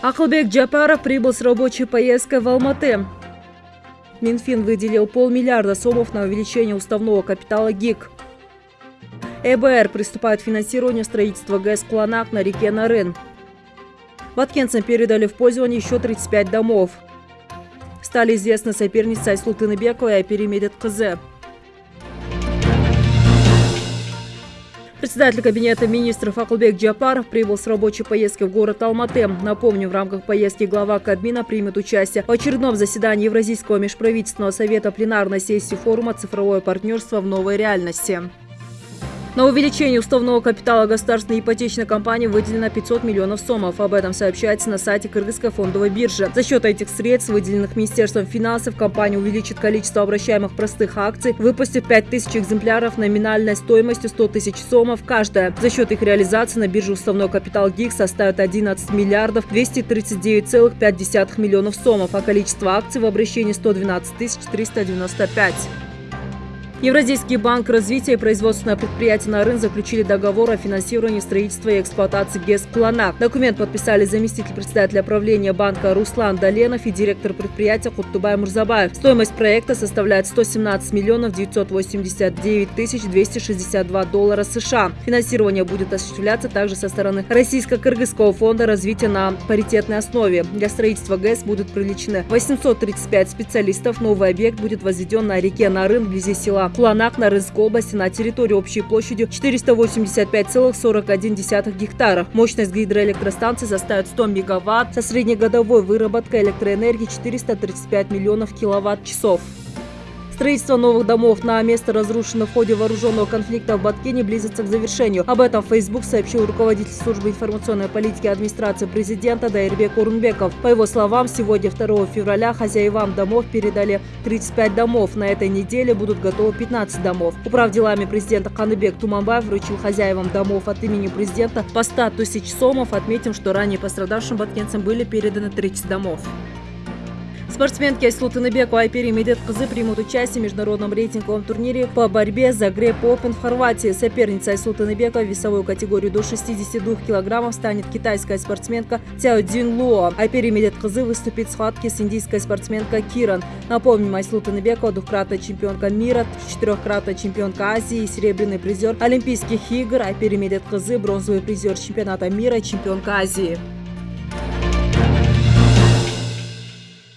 Акылбек Джапаров прибыл с рабочей поездкой в Алматы. Минфин выделил полмиллиарда сомов на увеличение уставного капитала ГИК. ЭБР приступает к финансированию строительства ГЭС «Клонак» на реке Нарын. Ваткинцам передали в пользование еще 35 домов. Стали известны соперницы Айслу Тыныбекова и Айпери КЗ. Председатель Кабинета министров Акулбек Джапаров прибыл с рабочей поездки в город Алматы. Напомню, в рамках поездки глава Кабмина примет участие в очередном заседании Евразийского межправительственного совета пленарной сессии форума «Цифровое партнерство в новой реальности». На увеличение уставного капитала государственной ипотечной компании выделено 500 миллионов сомов. Об этом сообщается на сайте Кыргызской фондовой биржи. За счет этих средств, выделенных Министерством финансов, компания увеличит количество обращаемых простых акций, выпустив 5000 экземпляров номинальной стоимостью 100 тысяч сомов каждая. За счет их реализации на бирже уставной капитал ГИК составит 11 миллиардов 239,5 миллионов сомов, а количество акций в обращении 112 395. Евразийский банк развития и производственное предприятие «Нарын» заключили договор о финансировании строительства и эксплуатации ГЭС «Планак». Документ подписали заместитель председателя правления банка Руслан Доленов и директор предприятия Хуттубай Мурзабаев. Стоимость проекта составляет 117 миллионов 989 тысяч 262 доллара США. Финансирование будет осуществляться также со стороны Российско-Кыргызского фонда развития на паритетной основе. Для строительства ГЭС будут привлечены 835 специалистов. Новый объект будет возведен на реке Нарын вблизи села Куланак Нарынской области на территории общей площадью 485,41 гектаров. Мощность гидроэлектростанции составит 100 мегаватт со среднегодовой выработкой электроэнергии 435 миллионов киловатт-часов. Строительство новых домов на место разрушенных в ходе вооруженного конфликта в Баткене близится к завершению. Об этом Facebook сообщил руководитель службы информационной политики администрации президента Дайрбек Урунбеков. По его словам, сегодня, 2 февраля, хозяевам домов передали 35 домов. На этой неделе будут готовы 15 домов. Управ делами президента Ханыбек Туманбаев вручил хозяевам домов от имени президента по 100 тысяч сомов. Отметим, что ранее пострадавшим баткенцам были переданы 30 домов. Спортсменки и Айпери Медет Кызы примут участие в международном рейтинговом турнире по борьбе за Греп Опен в Хорватии. Соперница Айслу Тыныбекова в весовую категорию до 62 килограммов станет китайская спортсменка Цяо Дин Луо. Айпери Медет Кызы выступит в схватке с индийской спортсменкой Киран. Напомним, Айслу Тыныбекова двукратная чемпионка мира, четырехкратная чемпионка Азии и серебряный призер Олимпийских игр. Айпери Медет Кызы бронзовый призер чемпионата мира и чемпионка Азии.